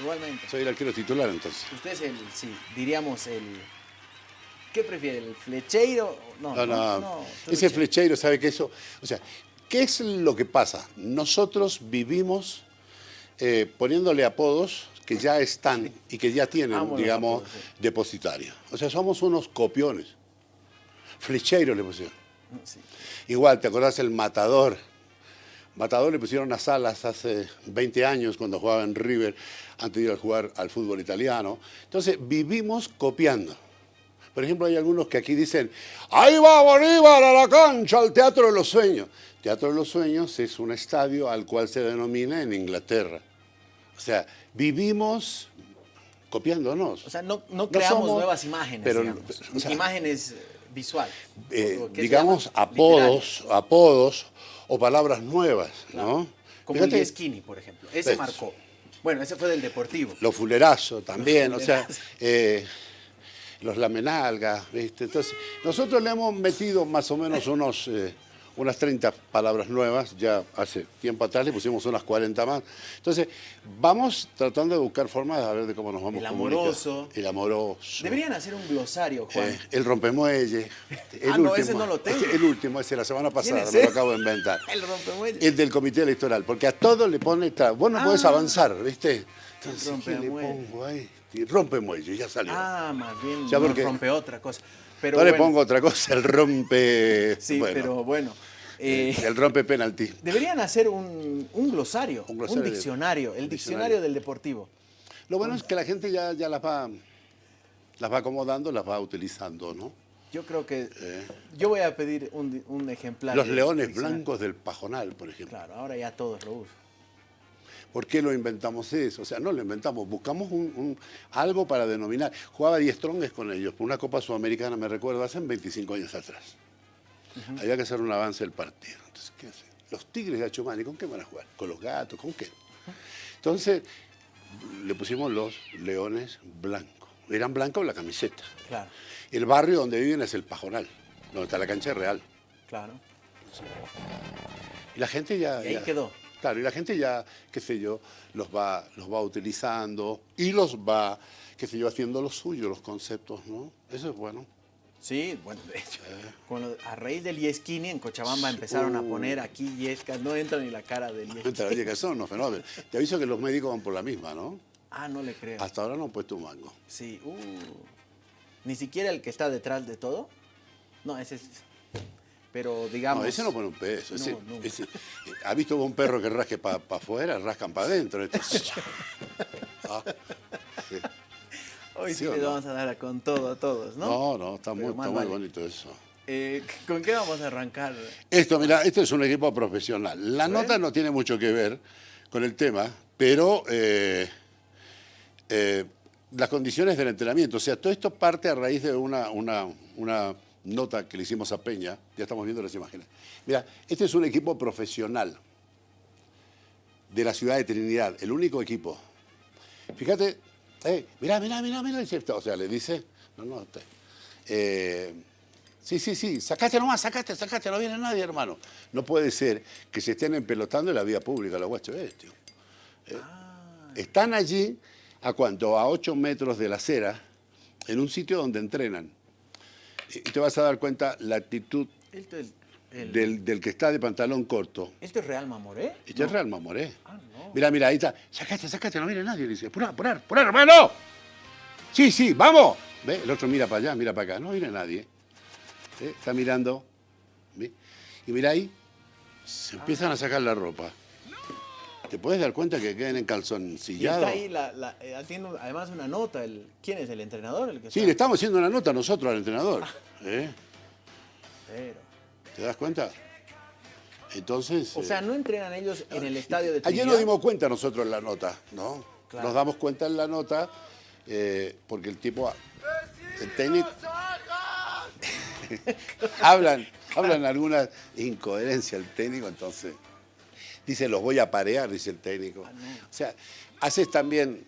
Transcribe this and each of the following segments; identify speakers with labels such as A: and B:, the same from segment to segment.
A: Igualmente.
B: Soy el arquero titular entonces.
A: Usted es el, sí, diríamos el... ¿Qué prefiere, el flecheiro? No,
B: No, no,
A: no,
B: ese flecheiro sabe que eso... O sea, ¿qué es lo que pasa? Nosotros vivimos eh, poniéndole apodos que ya están y que ya tienen, digamos,
A: apodos, sí.
B: depositarios. O sea, somos unos copiones. Flecheiro le pusieron.
A: Sí.
B: Igual, ¿te acordás el Matador? Matador le pusieron a Salas hace 20 años cuando jugaba en River antes de ir a jugar al fútbol italiano. Entonces, vivimos copiando. Por ejemplo, hay algunos que aquí dicen, ahí va Bolívar a la cancha, al Teatro de los Sueños. Teatro de los Sueños es un estadio al cual se denomina en Inglaterra. O sea, vivimos copiándonos.
A: O sea, no, no
B: No
A: creamos
B: somos-
A: nuevas imágenes,
B: pero,
A: digamos.
B: o sea,
A: imágenes eh, visual.
B: eh, digamos, apodos, apodos o palabras nuevas, ¿no?
A: Como
B: Fíjate,
A: el Skinny, por ejemplo. Ese
B: Ves.
A: marcó. Bueno, ese fue del Deportivo.
B: Los fulerazos también,
A: Los
B: o sea, eh, los lamenalgas, ¿viste? Entonces, nosotros le hemos metido más o menos unos, eh, unas 30 palabras nuevas, ya hace tiempo atrás le pusimos unas 40 más. Entonces, vamos tratando de buscar formas de ver de cómo nos vamos
A: El
B: comunicando.
A: amoroso.
B: El amoroso.
A: Deberían hacer un glosario, Juan.
B: Eh, el rompemuelle. El
A: Ah, no, ese no lo tengo.
B: El último, ese la semana pasada, me lo acabo de inventar.
A: El rompemuelle.
B: El del comité electoral, porque a todo le pone, tra- vos no podés
A: Ah.
B: avanzar, ¿viste? Entonces, ¿qué le pongo ahí? Y rompemuelle, ya salió.
A: Ah, más bien
B: Ya,
A: no
B: porque-
A: rompe otra cosa. Pero
B: no le pongo otra cosa, el rompe...
A: Sí,
B: bueno,
A: pero bueno. eh,
B: el rompe penalti.
A: deberían hacer un, un glosario,
B: Un
A: un,
B: glosario de-
A: diccionario, el diccionario
B: diccionario.
A: del Deportivo.
B: Lo bueno es que la gente ya, ya las va las va acomodando, las va utilizando, ¿no?
A: Yo creo que
B: Eh.
A: yo voy a pedir un, ejemplar.
B: Los leones blancos del pajonal, por ejemplo.
A: Claro, ahora ya todos lo usan.
B: ¿Por qué lo inventamos eso? O sea, no lo inventamos, buscamos un, un- algo para denominar. Jugaba 10 trongues con ellos, por una Copa Sudamericana, me recuerdo, hace 25 años atrás. Había que hacer un avance del partido. Entonces, ¿qué hacen? Los tigres de Achumani, ¿con qué van a jugar? ¿Con los gatos? ¿Con qué? Entonces, le pusimos los leones blancos. Eran blancos la camiseta.
A: Claro,
B: El barrio donde viven es el Pajonal, donde está la cancha real.
A: claro.
B: Y la gente ya...
A: Y ahí
B: ya-
A: quedó.
B: Claro, y la gente ya, qué sé yo, los va, los va utilizando y los va, qué sé yo, haciendo lo suyo, los conceptos, ¿no? Eso es bueno.
A: Sí, bueno, de hecho,
B: Eh.
A: con a raíz del Yesquini en Cochabamba empezaron a poner aquí Yescas, no entra ni la cara del.
B: Entonces, Oye, que son unos fenómenos. Te aviso que los médicos van por la misma, ¿no?
A: Ah, no le creo.
B: Hasta ahora no han puesto un mango.
A: Sí, uh. Ni siquiera el que está detrás de todo. No, ese es. Pero digamos.
B: No, ese no pone un peso. Ese,
A: No, nunca.
B: ese- ¿Ha visto un perro que rasque para afuera? Rascan para adentro. Este- Ah, sí.
A: Hoy sí
B: ¿sí
A: les
B: no?
A: vamos a dar con todo a todos, ¿no?
B: No, no, está, muy, está muy
A: vale.
B: bonito eso.
A: Eh, ¿Con qué vamos a arrancar?
B: Esto, mira, esto es un equipo profesional. La nota no tiene mucho que ver con el tema, pero eh, eh, las condiciones del entrenamiento. O sea, todo esto parte a raíz de una, una, una nota que le hicimos a Peña. Ya estamos viendo las imágenes. Mira, este es un equipo profesional de la ciudad de Trinidad, el único equipo. Fíjate, eh, mirá, mirá, mirá, mirá, dice, o sea, le dice, no, no, te- eh, sí, sí, sí, sacate nomás, sacate, sacate, no viene nadie, hermano. No puede ser que se estén empelotando en la vía pública los guachos estos. Eh, Están allí, ¿a cuánto? A 8 metros de la acera, en un sitio donde entrenan. Y te vas a dar cuenta la actitud
A: Esto es, el-
B: del, del que está de pantalón corto.
A: ¿Esto es Real Mamoré?
B: Este es Real Mamoré.
A: Ah, no.
B: Mira, mira, ahí está. Sacate, sacate, no viene nadie. Le dice, apurar, apurar, apurar, hermano. Sí, sí, vamos. ¿Ve? El otro mira para allá, mira para acá. No viene nadie. ¿Ve? Está mirando. ¿Ve? Y mira ahí, se empiezan a sacar la ropa. Te puedes dar cuenta que quedan
A: Y está
B: encanzoncillados.
A: ahí, la, la- eh, tiene además una nota. El, ¿Quién es el entrenador? El que
B: Sí,
A: está?
B: le estamos haciendo una nota nosotros al entrenador. ¿Eh?
A: Pero-
B: ¿Te das cuenta? Entonces.
A: O
B: eh,
A: sea, no entrenan ellos en el estadio de
B: Ayer
A: Trinidad.
B: nos dimos cuenta nosotros en la nota, ¿no?
A: Claro.
B: Nos damos cuenta en la nota eh, porque el tipo, el técnico, hablan, hablan alguna incoherencia el técnico, entonces dice los voy a parear, dice el técnico.
A: Ah,
B: O sea, haces también,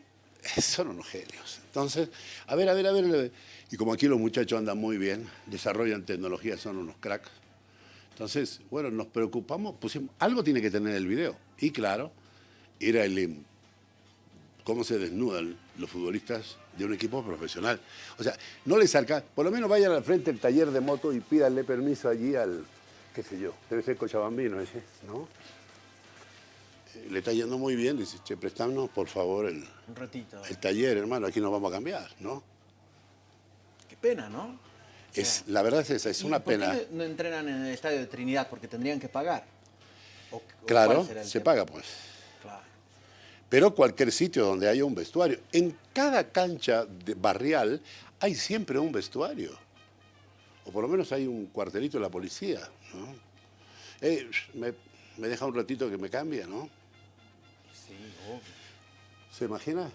B: son unos genios. Entonces, a ver, a ver, a ver, a ver. Y como aquí los muchachos andan muy bien, desarrollan tecnología, son unos cracks. Entonces, bueno, nos preocupamos, pusimos, algo tiene que tener el video. Y claro, era el, cómo se desnudan los futbolistas de un equipo profesional. O sea, no les saca, por lo menos vayan al frente del taller de moto y pídanle permiso allí al, qué sé yo, debe ser Cochabambino ese, ¿no? Le está yendo muy bien, dice, che, prestanos por favor el,
A: Un ratito.
B: el taller, hermano, aquí nos vamos a cambiar, ¿no?
A: Qué pena, ¿no?
B: Es, la verdad es esa, es
A: ¿Y
B: una
A: por
B: pena.
A: no- no entrenan en el estadio de Trinidad? Porque tendrían que pagar. ¿O- o
B: Claro, se
A: tema?
B: paga pues.
A: Claro.
B: Pero cualquier sitio donde haya un vestuario. En cada cancha de barrial hay siempre un vestuario. O por lo menos hay un cuartelito de la policía. ¿no? Eh, me, me deja un ratito que me cambie, ¿no?
A: Sí.
B: ¿Se imagina?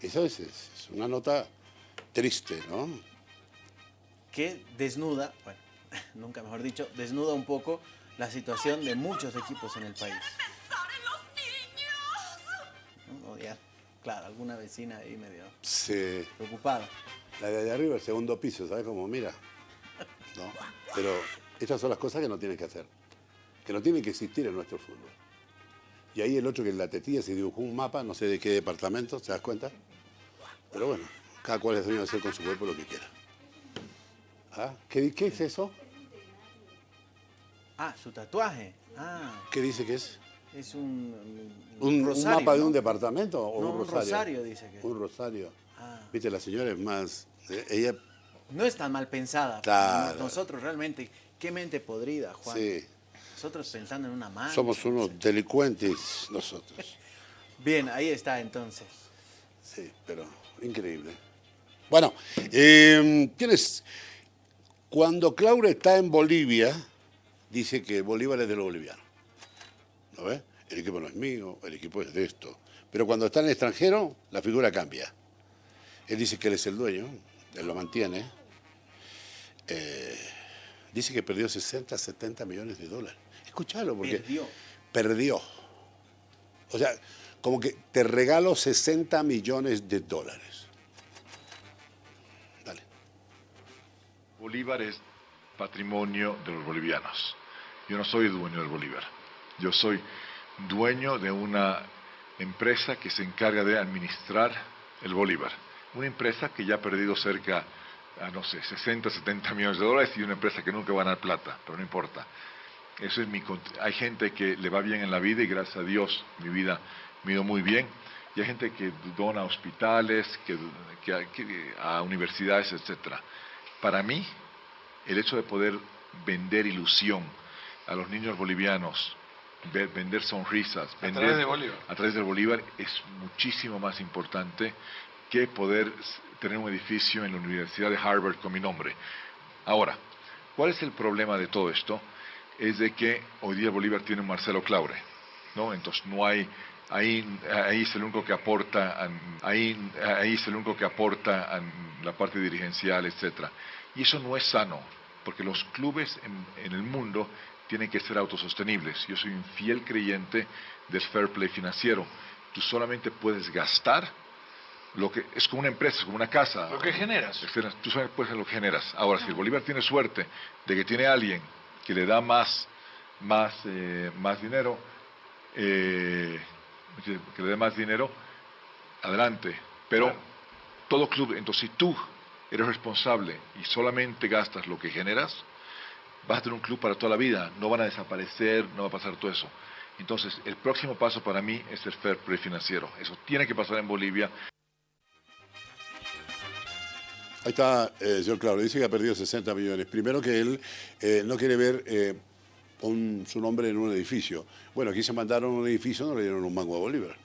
B: Eso es, es- una nota triste, ¿no?
A: que desnuda, bueno, nunca mejor dicho, desnuda un poco la situación de muchos equipos en el país. claro, alguna vecina ahí medio
B: Se,
A: preocupada.
B: la de allá arriba, el segundo piso, ¿sabes cómo mira? ¿No? Pero estas son las cosas que no tienen que hacer, que no tienen que existir en nuestro fútbol. Y ahí el otro que en la tetilla se dibujó un mapa, no sé de qué departamento, ¿te das cuenta? Pero bueno, cada cual es dueño de hacer con su cuerpo lo que quiera. ¿Ah? ¿Qué, ¿Qué es eso?
A: Ah, su tatuaje. Ah,
B: ¿Qué dice que es?
A: es un, un,
B: ¿Un, un
A: rosario,
B: mapa de un departamento o
A: No,
B: un
A: un
B: rosario?
A: rosario dice que.
B: Un rosario.
A: Ah.
B: Viste, la señora es más... eh, Ella,
A: No es tan mal pensada.
B: Claro.
A: Nosotros realmente, qué mente podrida, Juan.
B: sí,
A: Nosotros pensando en una mano.
B: somos unos delincuentes nosotros.
A: Bien, ahí está entonces.
B: Sí, pero increíble. Bueno, eh, tienes... Cuando Claure está en Bolivia, dice que Bolívar es de los bolivianos. ¿No ves? El equipo no es mío, el equipo es de esto. Pero cuando está en el extranjero, la figura cambia. Él dice que él es el dueño, él lo mantiene. Eh, dice que perdió 60, 70 millones de dólares. Escúchalo, porque
A: Perdió.
B: perdió. O sea, como que te regalo 60 millones de dólares. Dale.
C: Bolívar es patrimonio de los bolivianos. Yo no soy dueño del Bolívar. Yo soy dueño de una empresa que se encarga de administrar el Bolívar. Una empresa que ya ha perdido cerca, a, no sé, 60, 70 millones de dólares y una empresa que nunca va a ganar plata, pero no importa. Eso es mi, hay gente que le va bien en la vida y gracias a Dios mi vida me ha ido muy bien. Y hay gente que dona a hospitales, que, que- que- a universidades, etcétera. Para mí, el hecho de poder vender ilusión a los niños bolivianos, ve- vender sonrisas, vender,
D: través de Bolívar.
C: a través del Bolívar es muchísimo más importante que poder tener un edificio en la Universidad de Harvard con mi nombre. Ahora, ¿cuál es el problema de todo esto? Es de que hoy día Bolívar tiene un Marcelo Claure, ¿no? Entonces no hay, ahí, ahí es el único que aporta, ahí, ahí es el único que aporta la parte dirigencial, etcétera. Y eso no es sano, porque los clubes en, en el mundo tienen que ser autosostenibles. Yo soy un fiel creyente del fair play financiero. Tú solamente puedes gastar lo que es como una empresa, es como una casa.
D: Lo que generas.
C: Tú sabes pues lo que generas. Ahora, si el Bolívar tiene suerte de que tiene alguien que le da más, más, eh, más dinero, eh, que le dé más dinero, adelante. Pero
D: Claro.
C: todo club, entonces si tú eres responsable y solamente gastas lo que generas, vas a tener un club para toda la vida, no van a desaparecer, no va a pasar todo eso. Entonces, el próximo paso para mí es el fair play financiero. Eso tiene que pasar en Bolivia.
B: Ahí está, eh, señor Claro, dice que ha perdido 60 millones. Primero que él eh, no quiere ver eh, su nombre en un edificio. Bueno, aquí se mandaron un edificio, no le dieron un mango a Bolívar.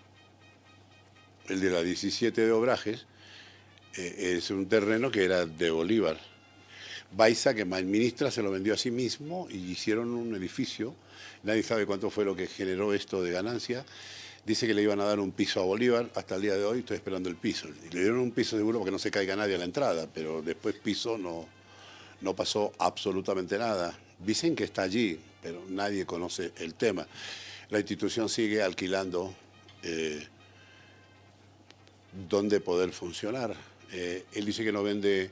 B: El de la 17 de Obrajes eh, es un terreno que era de Bolívar. Baiza, que administra, se lo vendió a sí mismo y hicieron un edificio. Nadie sabe cuánto fue lo que generó esto de ganancia. Dice que le iban a dar un piso a Bolívar. Hasta el día de hoy estoy esperando el piso. Y le dieron un piso seguro porque no se caiga nadie a la entrada, pero después piso no, no pasó absolutamente nada. Dicen que está allí, pero nadie conoce el tema. La institución sigue alquilando eh, dónde poder funcionar. Eh, él dice que no vende,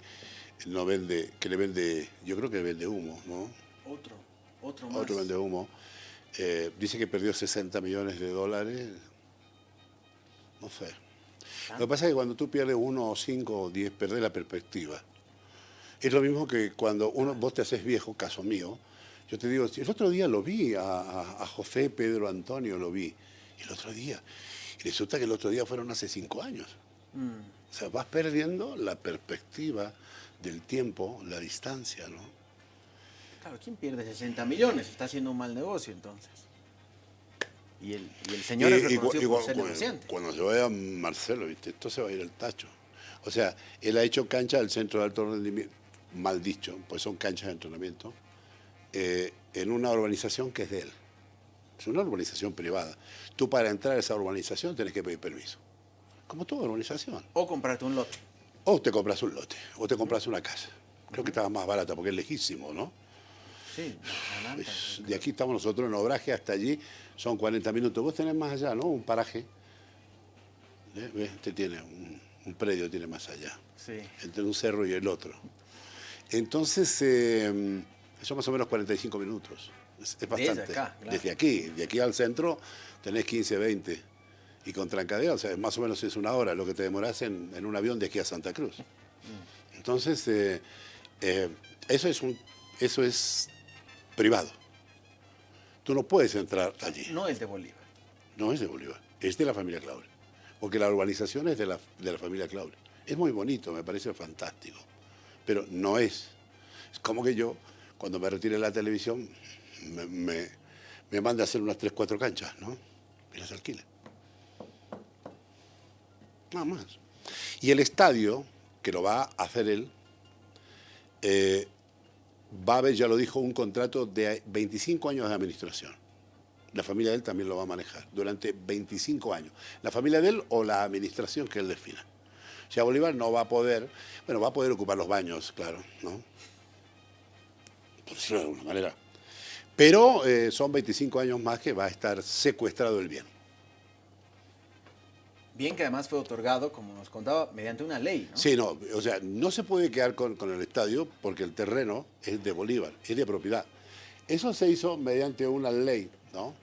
B: no vende, que le vende, yo creo que vende humo, ¿no?
A: Otro, otro más.
B: Otro vende humo. Eh, dice que perdió 60 millones de dólares. No sé. Lo que pasa es que cuando tú pierdes uno, cinco o diez, perdés la perspectiva. Es lo mismo que cuando uno, vos te haces viejo, caso mío, yo te digo, el otro día lo vi, a, José Pedro Antonio lo vi, el otro día. Y resulta que el otro día fueron hace cinco años. Mm. O sea, vas perdiendo la perspectiva del tiempo, la distancia, ¿no?
A: Claro, ¿quién pierde 60 millones? Está haciendo un mal negocio entonces. Y el, señor es reconocido por ser
B: cuando, cuando se vaya Marcelo, ¿viste? esto se va a ir al tacho. O sea, él ha hecho cancha del centro de alto rendimiento, mal dicho, pues son canchas de entrenamiento, eh, en una urbanización que es de él. Es una urbanización privada. Tú para entrar a esa urbanización tienes que pedir permiso. Como toda urbanización.
A: O comprarte un lote.
B: O te compras un lote, o te compras una casa. Creo que estaba más barata porque es lejísimo, ¿no?
A: Sí,
B: de aquí estamos nosotros en Obraje hasta allí, son 40 minutos. Vos tenés más allá, ¿no? Un paraje. ¿Eh? Este tiene un, predio, tiene más allá.
A: Sí.
B: Entre un cerro y el otro. Entonces, eh, son más o menos 45 minutos. Es, bastante. Desde, acá, Desde aquí, de aquí al centro tenés 15, 20. Y con trancadera, o sea, más o menos es una hora lo que te demoras en, un avión de aquí a Santa Cruz. Mm. Entonces, eh, eso es un, eso es privado. Tú no puedes entrar allí.
A: No es de Bolívar.
B: No es de Bolívar, es de la familia Claure. Porque la urbanización es de la, de la familia Claure. Es muy bonito, me parece fantástico, pero no es. Es como que yo, cuando me retire de la televisión, me, me, mande a hacer unas 3, 4 canchas, ¿no? Y las alquile. Nada más. Y el estadio, que lo va a hacer él, eh, va a haber, ya lo dijo, un contrato de 25 años de administración. La familia de él también lo va a manejar durante 25 años. La familia de él o la administración que él defina. O sea, Bolívar no va a poder, bueno, va a poder ocupar los baños, claro, ¿no? Por decirlo de alguna manera. Pero eh, son 25 años más que va a estar secuestrado el bien.
A: Bien que además fue otorgado, como nos contaba, mediante una ley, ¿no?
B: Sí, no, o sea, no se puede quedar con, el estadio porque el terreno es de Bolívar, es de propiedad. Eso se hizo mediante una ley, ¿no?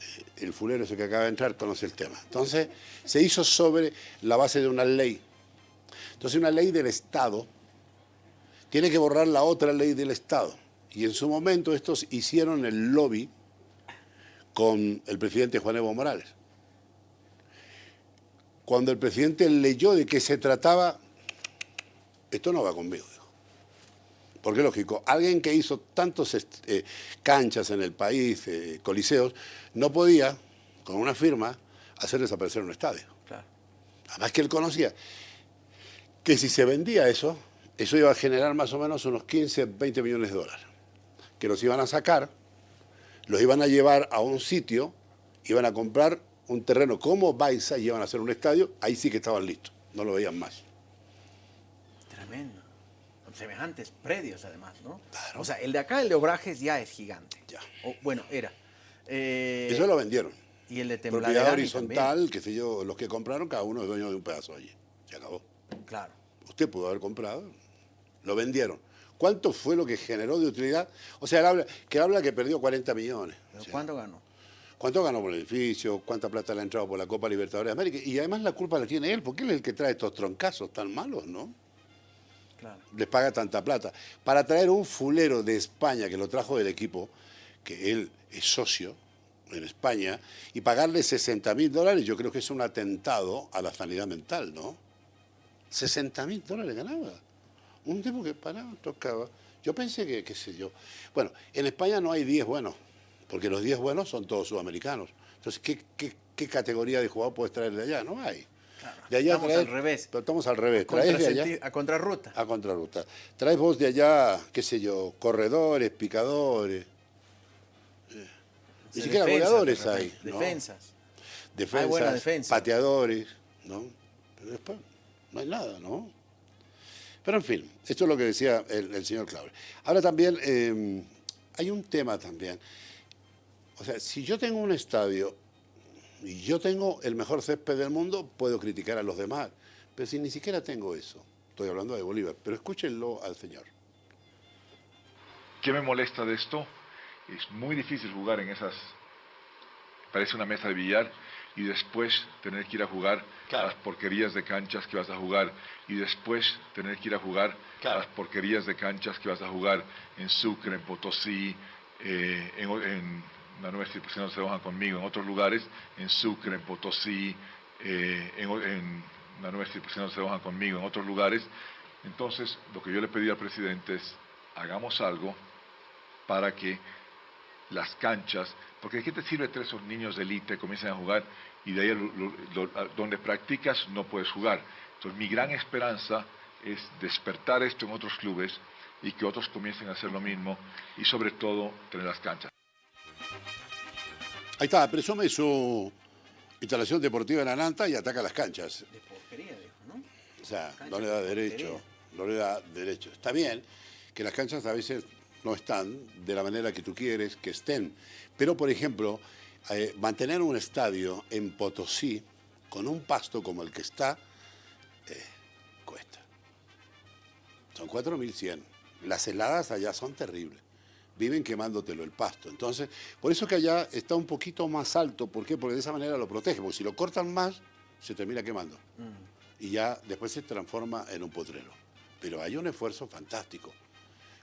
B: Eh, el fulero ese que acaba de entrar conoce el tema. Entonces, se hizo sobre la base de una ley. Entonces, una ley del Estado tiene que borrar la otra ley del Estado. Y en su momento estos hicieron el lobby con el presidente Juan Evo Morales cuando el presidente leyó de qué se trataba, esto no va conmigo. Porque es lógico, alguien que hizo tantos eh, canchas en el país, eh, coliseos, no podía, con una firma, hacer desaparecer un estadio. Además que él conocía que si se vendía eso, eso iba a generar más o menos unos 15, 20 millones de dólares. Que los iban a sacar, los iban a llevar a un sitio, iban a comprar un terreno como Baiza y iban a hacer un estadio, ahí sí que estaban listos, no lo veían más.
A: Tremendo. Con semejantes predios además, ¿no? O sea, el de acá, el de Obrajes, ya es gigante.
B: Ya.
A: bueno, era.
B: Eh, Eso lo vendieron.
A: Y el de
B: Propiedad horizontal, que sé yo, los que compraron, cada uno es dueño de un pedazo allí. Se acabó.
A: Claro.
B: Usted pudo haber comprado, lo vendieron. ¿Cuánto fue lo que generó de utilidad? O sea, habla, que habla que perdió 40 millones.
A: ¿Cuánto ganó?
B: ¿Cuánto ganó por el edificio? ¿Cuánta plata le ha entrado por la Copa Libertadores de América? Y además la culpa la tiene él, porque él es el que trae estos troncazos tan malos, ¿no?
A: Claro.
B: Les paga tanta plata. Para traer un fulero de España que lo trajo del equipo, que él es socio en España, y pagarle 60 mil dólares, yo creo que es un atentado a la sanidad mental, ¿no? 60 mil dólares ganaba. Un tipo que paraba, tocaba. Yo pensé que, qué sé yo. Bueno, en España no hay 10 buenos porque los 10 buenos son todos sudamericanos. Entonces, ¿qué, categoría de jugador puedes traer de allá? No hay.
A: de allá estamos al revés.
B: Pero estamos al revés. Traes de allá,
A: a contrarruta.
B: A contrarruta. Traes vos de allá, qué sé yo, corredores, picadores. Ni siquiera goleadores hay.
A: Defensas.
B: Defensas, pateadores, ¿no? Pero después no hay nada, ¿no? Pero en fin, esto es lo que decía el, señor Claudio. Ahora también eh, hay un tema también. O sea, si yo tengo un estadio y yo tengo el mejor césped del mundo, puedo criticar a los demás. Pero si ni siquiera tengo eso, estoy hablando de Bolívar, pero escúchenlo al señor.
C: ¿Qué me molesta de esto? Es muy difícil jugar en esas... Parece una mesa de billar. y después tener que ir a jugar a las porquerías de canchas que vas a jugar y después tener que ir a jugar a las porquerías de canchas que vas a jugar en Sucre, en Potosí, eh, en, en, la nueva institución se bajan conmigo, en otros lugares, en Sucre, en Potosí, eh, en, en, la nueva institución se bajan conmigo, en otros lugares. Entonces, lo que yo le pedí al presidente es, hagamos algo para que las canchas, porque ¿de qué te sirve que esos niños de élite comiencen a jugar y de ahí donde practicas no puedes jugar? Entonces mi gran esperanza es despertar esto en otros clubes y que otros comiencen a hacer lo mismo y sobre todo tener las canchas.
B: Ahí está, presume su instalación deportiva en Ananta y ataca las canchas.
A: De porquería, dijo, ¿no?
B: O sea, no le da
A: de
B: derecho, no le da derecho. Está bien que las canchas a veces no están de la manera que tú quieres que estén, pero por ejemplo, eh, mantener un estadio en Potosí con un pasto como el que está, eh, cuesta. Son 4.100. Las heladas allá son terribles. Viven quemándotelo el pasto. Entonces, por eso que allá está un poquito más alto. ¿Por qué? Porque de esa manera lo protege. Porque si lo cortan más, se termina quemando.
A: Mm.
B: Y ya después se transforma en un potrero. Pero hay un esfuerzo fantástico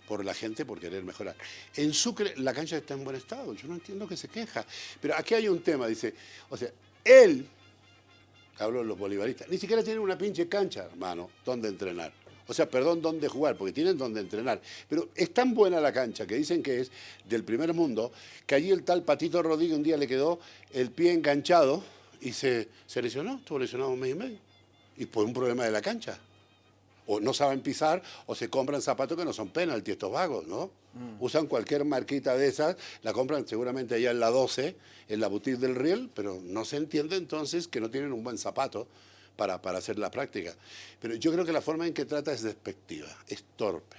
B: por la gente por querer mejorar. En Sucre la cancha está en buen estado. Yo no entiendo que se queja. Pero aquí hay un tema, dice, o sea, él, hablo de los bolivaristas, ni siquiera tienen una pinche cancha, hermano, donde entrenar. O sea, perdón, dónde jugar, porque tienen donde entrenar. Pero es tan buena la cancha, que dicen que es del primer mundo, que allí el tal Patito Rodríguez un día le quedó el pie enganchado y se, se lesionó, estuvo lesionado un mes y medio. Y por un problema de la cancha. O no saben pisar, o se compran zapatos que no son penalti, estos vagos, ¿no? Usan cualquier marquita de esas, la compran seguramente allá en la 12, en la boutique del Riel, pero no se entiende entonces que no tienen un buen zapato para, para hacer la práctica. Pero yo creo que la forma en que trata es despectiva, es torpe.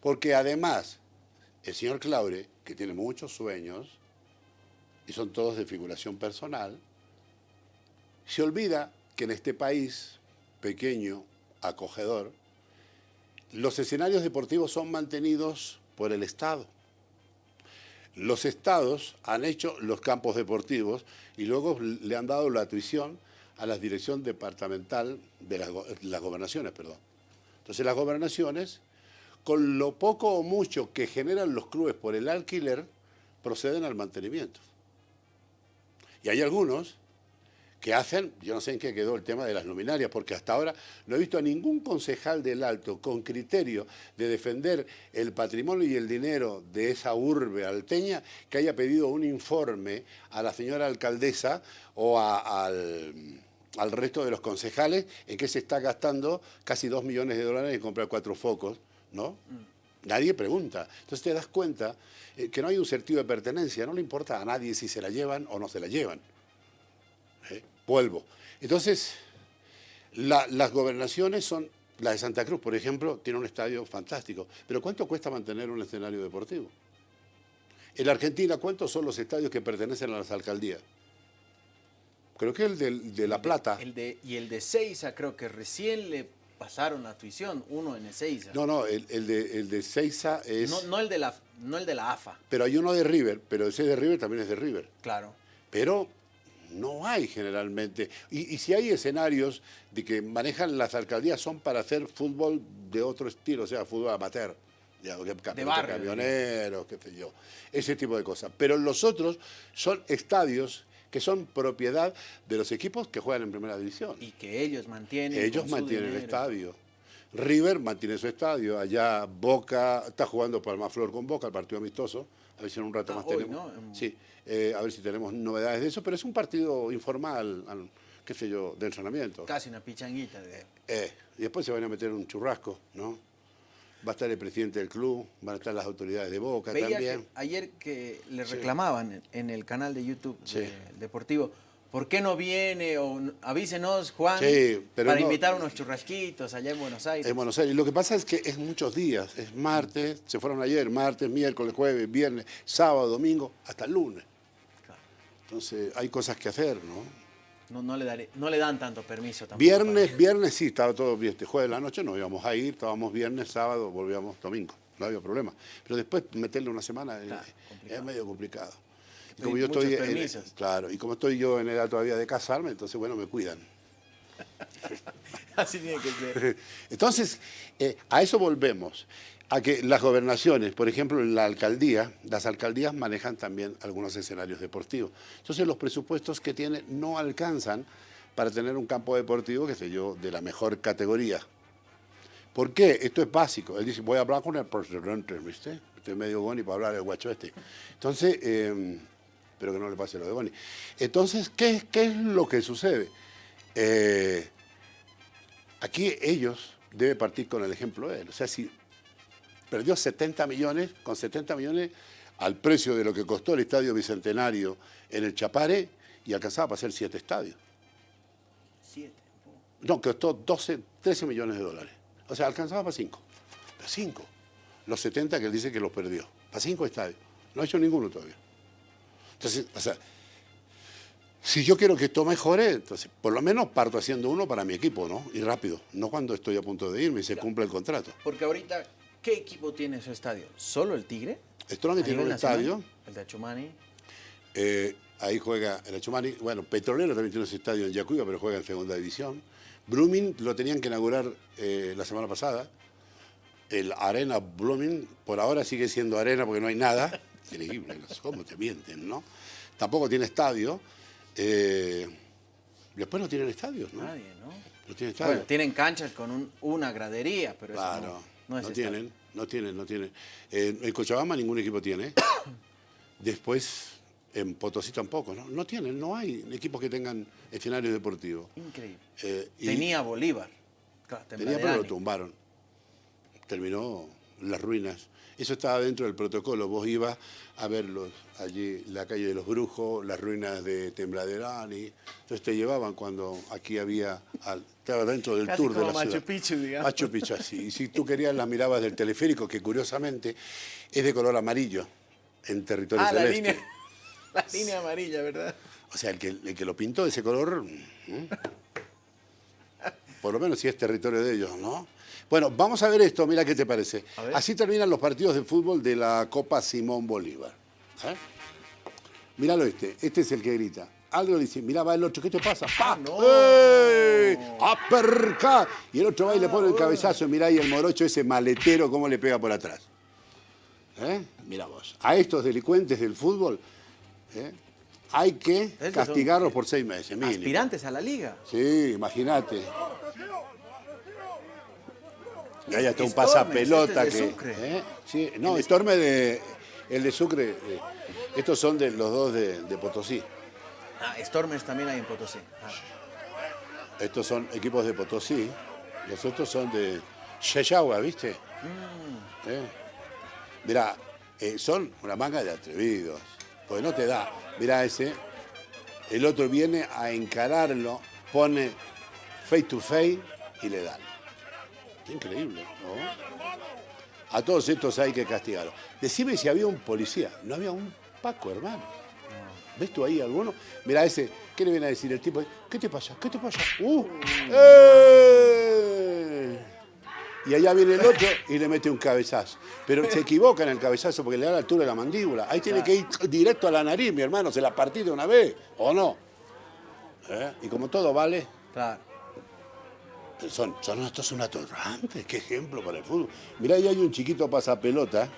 B: Porque además, el señor Claure, que tiene muchos sueños, y son todos de figuración personal, se olvida que en este país pequeño, acogedor, los escenarios deportivos son mantenidos por el Estado. Los estados han hecho los campos deportivos y luego le han dado la tuición a la dirección departamental de las, go- las gobernaciones, perdón. Entonces las gobernaciones, con lo poco o mucho que generan los clubes por el alquiler, proceden al mantenimiento. Y hay algunos que hacen, yo no sé en qué quedó el tema de las luminarias, porque hasta ahora no he visto a ningún concejal del Alto con criterio de defender el patrimonio y el dinero de esa urbe alteña que haya pedido un informe a la señora alcaldesa o al, al resto de los concejales en que se está gastando casi dos millones de dólares en comprar cuatro focos, ¿no? Nadie pregunta. Entonces te das cuenta eh, que no hay un sentido de pertenencia, no le importa a nadie si se la llevan o no se la llevan. ¿eh? Vuelvo. Entonces, la- las gobernaciones son, la de Santa Cruz, por ejemplo, tiene un estadio fantástico. Pero ¿cuánto cuesta mantener un escenario deportivo? En Argentina, ¿cuántos son los estadios que pertenecen a las alcaldías? Creo que el de, La Plata.
A: El de, y el de Seiza creo que recién le pasaron la tuición, uno en Ezeiza.
B: No, no, el, el de, el de Seiza es...
A: no, no el de la, no el de la AFA,
B: Pero hay uno de River, pero ese de River también es de River.
A: claro.
B: pero no hay generalmente. Y, y si hay escenarios de que manejan las alcaldías son para hacer fútbol de otro estilo, o sea, fútbol amateur. ya, pelota
A: barrio,
B: camioneros, qué sé yo, ese tipo de cosas. Pero los otros son estadios que son propiedad de los equipos que juegan en primera división.
A: Y que ellos mantienen.
B: Ellos mantienen el estadio. River mantiene su estadio. Allá Boca está jugando Palmaflor con Boca, el partido amistoso. A ver si en un rato
A: Ah,
B: más
A: hoy,
B: tenemos. Sí, eh, a ver si tenemos novedades de eso, pero es un partido informal, al- qué sé yo, de entrenamiento.
A: Casi una pichanguita de.
B: Eh, y después se van a meter un churrasco, ¿no? Va a estar el presidente del club, van a estar las autoridades de Boca
A: Veía
B: también.
A: que ayer que le reclamaban en- en el canal de YouTube
B: Sí.
A: Deportivo, ¿por qué no viene? O avísenos, Juan,
B: Sí, pero
A: para
B: no-
A: invitar unos churrasquitos allá en Buenos Aires.
B: En Buenos Aires. Lo que pasa es que es muchos días. Es martes, se fueron ayer, martes, miércoles, jueves, viernes, sábado, domingo, hasta el lunes.
A: Claro.
B: Entonces hay cosas que hacer, ¿no?
A: No, no, le daré- no le dan tanto permiso tampoco.
B: Viernes, viernes sí, estaba todo bien. Este jueves de la noche nos íbamos a ir, estábamos viernes, sábado, volvíamos domingo. No había problema. Pero después meterle una semana
A: Claro,
B: es medio complicado. Y como yo estoy en- claro, y como estoy yo en edad todavía de casarme, entonces bueno, me cuidan.
A: Así tiene que ser.
B: Entonces, eh, a eso volvemos, a que las gobernaciones, por ejemplo, en la alcaldía, las alcaldías manejan también algunos escenarios deportivos. Entonces, los presupuestos que tienen no alcanzan para tener un campo deportivo, qué sé yo, de la mejor categoría. ¿Por qué? Esto es básico. Él dice, voy a hablar con el presidente, ¿viste? Estoy medio boni para hablar el guacho este. Entonces, eh, pero que no le pase lo de boni. Entonces, ¿qué, qué es lo que sucede? Eh, aquí ellos deben partir con el ejemplo de él. O sea, si perdió 70 millones, con 70 millones al precio de lo que costó el Estadio Bicentenario en el Chapare y alcanzaba para hacer siete estadios.
A: Siete.
B: No, costó 12, 13 millones de dólares. O sea, alcanzaba para 5. Para 5. Los 70 que él dice que los perdió. Para 5 estadios. No ha hecho ninguno todavía. Entonces, o sea, si yo quiero que esto mejore, entonces por lo menos parto haciendo uno para mi equipo, ¿no? Y rápido. No cuando estoy a punto de irme y se cumple el contrato.
A: Porque ahorita, ¿qué equipo tiene su estadio? ¿Solo el Tigre?
B: Strong
A: ¿A
B: tiene un
A: nacional?
B: estadio.
A: El de Achumani.
B: Eh, ahí juega el Achumani. Bueno, Petrolero también tiene su estadio en Yacuiba, pero juega en segunda división. Blooming lo tenían que inaugurar eh, la semana pasada. El Arena Blooming, por ahora sigue siendo arena porque no hay nada. Increíble, no sé cómo te mienten, ¿no? Tampoco tiene estadio. Eh, después no tienen estadios, ¿no?
A: Nadie, ¿no?
B: No tienen estadio.
A: Bueno, tienen canchas con un- una gradería, pero eso
B: Claro,
A: no,
B: no, tienen, no tienen, no tienen. Eh, en Cochabamba ningún equipo tiene. Después en Potosí tampoco, ¿no? No tienen, no hay equipos que tengan escenarios deportivos.
A: Increíble.
B: Eh,
A: Tenía Bolívar. Claro,
B: tenía, pero lo tumbaron. Terminó las ruinas. Eso estaba dentro del protocolo. Vos ibas a verlos allí, la calle de los Brujos, las ruinas de Tembladerani. Entonces te llevaban cuando aquí había, al- estaba dentro del
A: Casi
B: tour de la
A: Machu
B: ciudad.
A: Picchu, digamos.
B: Machu Picchu, así. Y si tú querías las mirabas del teleférico, que curiosamente es de color amarillo en territorio
A: Ah, la
B: celeste.
A: línea, la línea amarilla, ¿verdad?
B: O sea, el que, el que lo pintó de ese color, por lo menos si es territorio de ellos, ¿no? Bueno, vamos a ver esto, mira qué te parece. Así terminan los partidos de fútbol de la Copa Simón Bolívar. ¿eh? Míralo este, este es el que grita. Algo le dice, mira, va el otro, ¿qué te pasa? ¡Pa!
A: no!
B: ¡Ey! ¡Aperca! Y el otro va y le pone el cabezazo, mirá ahí el morocho, ese maletero, cómo le pega por atrás. ¿Eh? Mira vos. A estos delincuentes del fútbol ¿eh? hay que castigarlos por seis meses, mínimo.
A: Aspirantes a la liga.
B: Sí, imagínate. Y ahí está un
A: Stormes,
B: pasapelota
A: este es de
B: que. ¿eh? Sí, no, Storme de. El de Sucre. eh, estos son de los dos de, de Potosí.
A: Ah, Stormers también hay en Potosí. Ah,
B: Estos son equipos de Potosí. Los otros son de Cheyagua, ¿viste?
A: Mm.
B: ¿Eh? Mirá, son una manga de atrevidos. Porque no te da. Mirá ese. El otro viene a encararlo, pone face to face y le dan. Qué increíble, ¿no? A todos estos hay que castigarlos. Decime si había un policía. No había un Paco, hermano. ¿Ves tú ahí alguno? Mira ese, ¿qué le viene a decir el tipo? ¿Qué te pasa? ¿Qué te pasa? ¡Uh! ¡Eh! Y allá viene el otro y le mete un cabezazo. Pero se equivoca en el cabezazo porque le da la altura de la mandíbula. Ahí tiene que ir directo a la nariz, mi hermano. Se la partí de una vez, ¿o no? ¿Eh? Y como todo vale,
A: claro.
B: Son, son estos son atorrantes. Qué ejemplo para el fútbol. Mirá, ahí hay un chiquito pasapelota.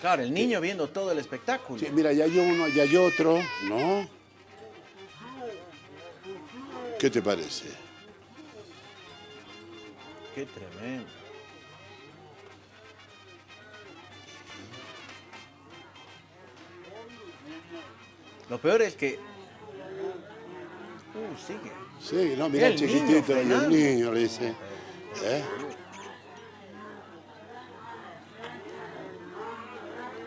A: Claro, el niño viendo todo el espectáculo.
B: Sí, mira, ya hay uno, ya hay otro, ¿no? ¿Qué te parece?
A: Qué tremendo. Lo peor es que. Uh, sigue.
B: Sí, no, mira
A: El
B: chiquitito y el niño, le dice. ¿Eh?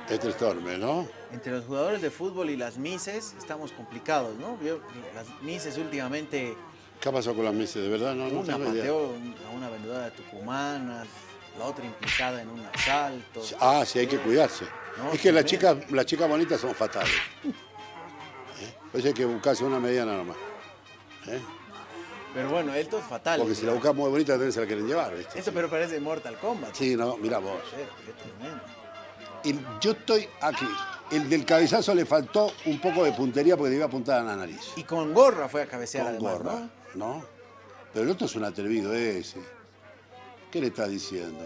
B: Este Storme, ¿no?
A: Entre los jugadores de fútbol y las mises estamos complicados, ¿no? Las mises últimamente,
B: ¿Qué pasó con las meses? De verdad, no, no
A: una
B: idea.
A: pateó a una vendedora tucumana, la otra implicada en un asalto.
B: Ah, sí, hay que cuidarse.
A: No,
B: es que las chicas, las chicas bonitas son fatales. ¿Eh? Pues hay que buscarse una mediana nomás. ¿Eh?
A: Pero bueno, esto es fatal.
B: Porque si la buscas muy bonita, también se la quieren llevar, ¿viste?
A: Esto pero parece Mortal Kombat.
B: Sí, no, mira vos. Y yo estoy aquí. el del cabezazo le faltó un poco de puntería porque debía apuntar a la nariz.
A: Y con gorra fue a cabecear
B: Con
A: además,
B: gorra,
A: ¿no?
B: ¿no? Pero el otro es un atrevido ese. ¿Qué le está diciendo?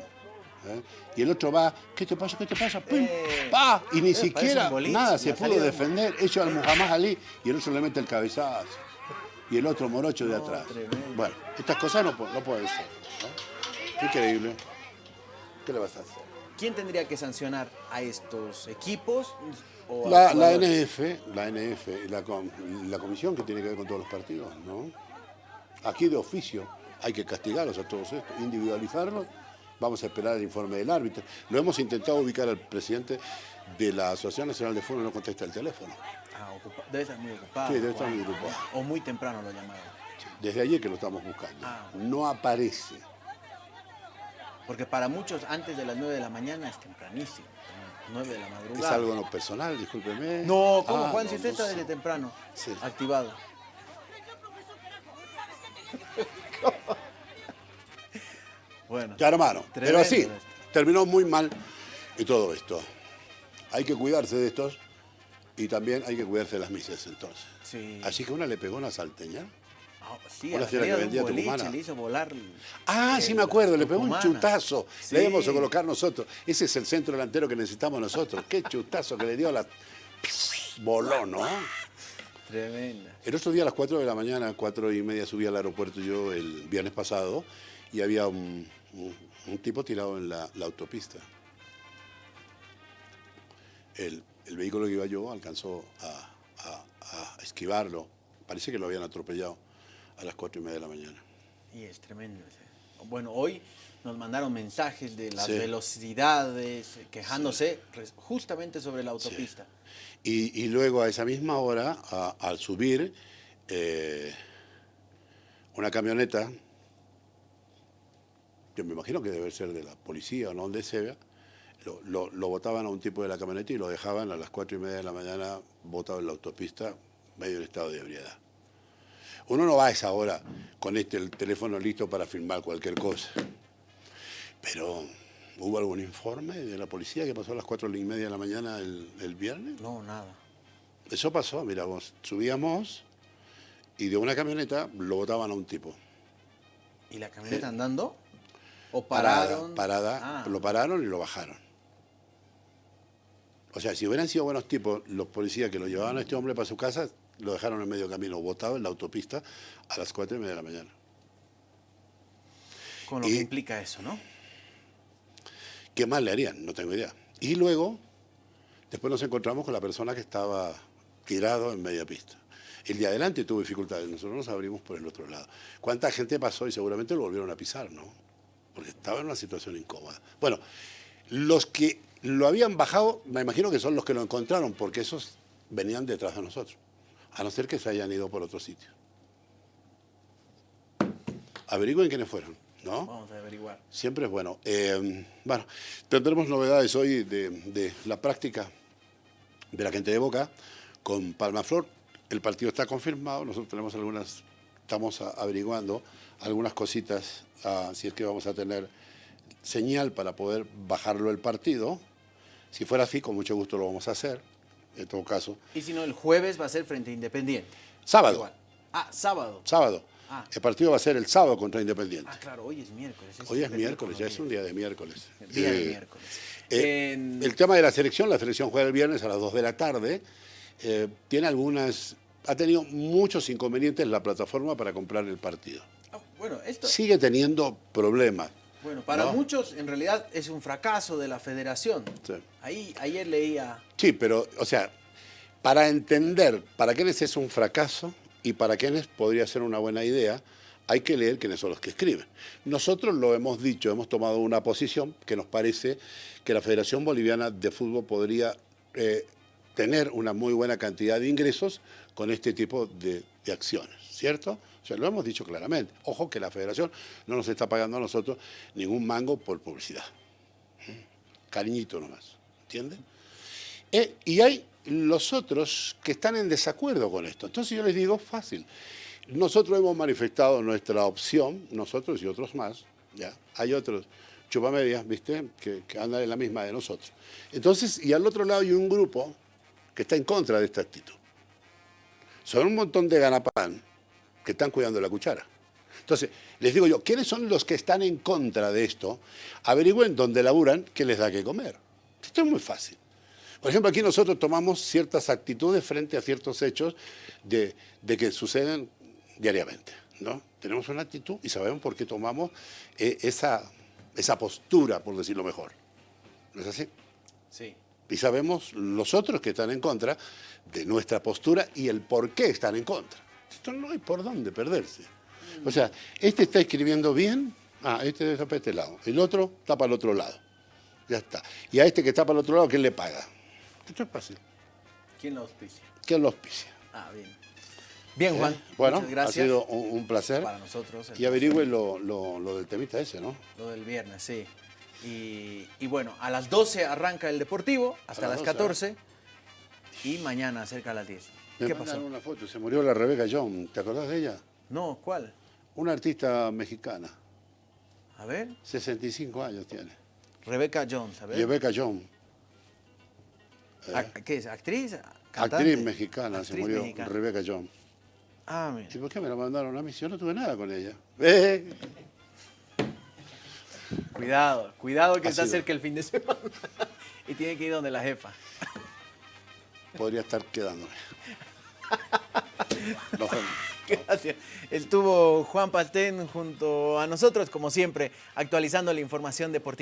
B: ¿Eh? Y el otro va, ¿qué te pasa? ¿Qué te pasa? ¡Pum!
A: Eh,
B: ¡Pa! Y ni
A: eh,
B: siquiera
A: boliche,
B: nada se pudo defender. Ellos al Muhammad Ali y el otro le mete el cabezazo. Y el otro morocho de atrás. Bueno, estas cosas no, no pueden ser. ¿no? Increíble. ¿Qué le vas a hacer?
A: ¿Quién tendría que sancionar a estos equipos? o
B: La, la? NF, la NF, la, com- la comisión que tiene que ver con todos los partidos, ¿no? Aquí de oficio hay que castigarlos a todos estos, individualizarlos. Vamos a esperar el informe del árbitro. Lo hemos intentado ubicar al presidente de la Asociación Nacional de Fútbol, no contesta el teléfono.
A: Ah, ocupa- debe estar muy ocupado.
B: Sí, debe estar
A: Juan.
B: muy ocupado.
A: O muy temprano lo llamaron.
B: Desde ayer que lo estamos buscando.
A: Ah.
B: No aparece.
A: Porque para muchos antes de las 9 de la mañana es tempranísimo. 9 de la
B: Es
A: madrugada.
B: algo no personal, discúlpeme.
A: No, ¿cómo
B: Ah,
A: Juan?
B: no,
A: si usted
B: no
A: está
B: sé.
A: desde temprano
B: Sí.
A: activado. bueno,
B: Ya, hermano. Pero así, terminó muy mal y todo esto. Hay que cuidarse de estos y también hay que cuidarse de las misas entonces.
A: sí.
B: Así que una le pegó una salteña.
A: Ah, sí,
B: Una señora que vendía
A: boliche le hizo volar.
B: Ah,
A: el-
B: sí me acuerdo, le pegó un chutazo.
A: Sí.
B: Le íbamos a colocar nosotros. Ese es el centro delantero que necesitamos nosotros. Qué chutazo que le dio a la... Voló, ¿no?
A: Tremenda.
B: El otro día a las 4 de la mañana, 4 y media, subí al aeropuerto yo el viernes pasado y había un, un- un tipo tirado en la, la autopista. El, el vehículo que iba yo alcanzó a, a- a esquivarlo. Parece que lo habían atropellado a las 4 y media de la mañana.
A: Y es tremendo. Bueno, hoy nos mandaron mensajes de las
B: Sí.
A: velocidades, eh, quejándose justamente sobre la autopista.
B: Y, y luego a esa misma hora, a- al subir, eh, una camioneta, que me imagino que debe ser de la policía o no donde sea, lo, lo, lo botaban a un tipo de la camioneta y lo dejaban a las cuatro y media de la mañana botado en la autopista, medio en estado de ebriedad. Uno no va a esa hora con este el teléfono listo para filmar cualquier cosa. Pero, ¿hubo algún informe de la policía que pasó a las cuatro y media de la mañana el, el viernes?
A: No, nada.
B: Eso pasó, mira vos, subíamos y de una camioneta lo botaban a un tipo.
A: ¿Y la camioneta andando? ¿O
B: Parada, parada,
A: Ah,
B: lo pararon y lo bajaron. O sea, si hubieran sido buenos tipos los policías que lo llevaban a este hombre para su casa, lo dejaron en medio camino, botado en la autopista a las cuatro y media de la mañana.
A: con lo
B: y-
A: que implica eso, ¿no?
B: ¿Qué más le harían? No tengo idea. Y luego, después nos encontramos con la persona que estaba tirado en media pista. El de adelante tuvo dificultades, nosotros nos abrimos por el otro lado. ¿Cuánta gente pasó y seguramente lo volvieron a pisar, no? Porque estaba en una situación incómoda. Bueno, los que lo habían bajado, me imagino que son los que lo encontraron, porque esos venían detrás de nosotros, a no ser que se hayan ido por otro sitio. Averigüen quiénes fueron, ¿no?
A: Vamos a averiguar.
B: Siempre es bueno. Eh, bueno, tendremos novedades hoy de, de la práctica de la gente de Boca con Palmaflor. El partido está confirmado, nosotros tenemos algunas, estamos averiguando algunas cositas, ah, si es que vamos a tener señal para poder bajarlo el partido. Si fuera así, con mucho gusto lo vamos a hacer, en todo caso.
A: Y si no, el jueves va a ser frente a Independiente.
B: Sábado,
A: Igual. Ah, sábado.
B: sábado.
A: Ah.
B: El partido va a ser el sábado contra Independiente.
A: Ah, claro, hoy es miércoles.
B: Hoy es miércoles, ya es un día de miércoles.
A: días. Día de
B: Eh,
A: miércoles.
B: Eh,
A: En-
B: El tema de la selección, la selección juega el viernes a las 2 de la tarde. Eh, tiene algunas, ha tenido muchos inconvenientes la plataforma para comprar el partido.
A: Ah, bueno, esto,
B: Sigue teniendo problemas.
A: Bueno, para
B: ¿no?
A: muchos en realidad es un fracaso de la federación.
B: Sí.
A: Ahí, ayer leía,
B: Sí, pero, o sea, para entender para quiénes es un fracaso y para quiénes podría ser una buena idea, hay que leer quiénes son los que escriben. Nosotros lo hemos dicho, hemos tomado una posición que nos parece que la Federación Boliviana de Fútbol podría eh, tener una muy buena cantidad de ingresos con este tipo de, de acciones, ¿cierto? O sea, lo hemos dicho claramente. Ojo que la Federación no nos está pagando a nosotros ningún mango por publicidad. ¿Mm? Cariñito nomás, ¿entienden? Eh, y hay los otros que están en desacuerdo con esto. Entonces yo les digo, fácil. Nosotros hemos manifestado nuestra opción, nosotros y otros más, ¿ya? Hay otros chupamedias, ¿viste? Que, que andan en la misma de nosotros. Entonces, y al otro lado hay un grupo que está en contra de esta actitud. Son un montón de ganapán que están cuidando la cuchara. Entonces, les digo yo, ¿quiénes son los que están en contra de esto? Averigüen dónde laburan qué les da que comer. Esto es muy fácil. Por ejemplo, aquí nosotros tomamos ciertas actitudes frente a ciertos hechos de, de que suceden diariamente. ¿no? Tenemos una actitud y sabemos por qué tomamos eh, esa, esa postura, por decirlo mejor. ¿No es así?
A: Sí.
B: Y sabemos los otros que están en contra de nuestra postura y el por qué están en contra. Esto no hay por dónde perderse. O sea, este está escribiendo bien, ah, este está para este lado, el otro está para el otro lado. Ya está. Y a este que está para el otro lado, ¿quién le paga? Esto es fácil.
A: ¿Quién lo auspicia?
B: ¿Quién lo auspicia?
A: Ah, bien. Bien, Juan.
B: ¿Eh? Bueno,
A: muchas gracias.
B: ha sido un, un placer.
A: para nosotros.
B: Y averigüen lo, lo- lo del temita ese, ¿no?
A: Lo del viernes, sí. Y, y bueno, a las 12 arranca el Deportivo, hasta
B: A
A: las
B: las 12,
A: 14. Y mañana cerca a las 10.
B: Me
A: ¿Qué pasó?
B: una foto, se murió la Rebeca John, ¿te acordás de ella?
A: No, ¿cuál?
B: Una artista mexicana,
A: A ver.
B: 65 años tiene.
A: Rebeca Jones, a ver.
B: Rebeca John,
A: Ac- ¿Qué es? ¿Actriz? ¿Cantante?
B: actriz mexicana, se murió,
A: mexicana.
B: Rebeca John.
A: Ah, mira.
B: ¿Y por qué me la mandaron a mí? Yo no tuve nada con ella. Eh,
A: Cuidado, cuidado que
B: Ha
A: está
B: sido.
A: cerca el fin de semana. y tiene que ir donde la jefa.
B: Podría estar quedándome. Nos vemos.
A: Gracias. Estuvo Juan Pastén junto a nosotros, como siempre, actualizando la información deportiva.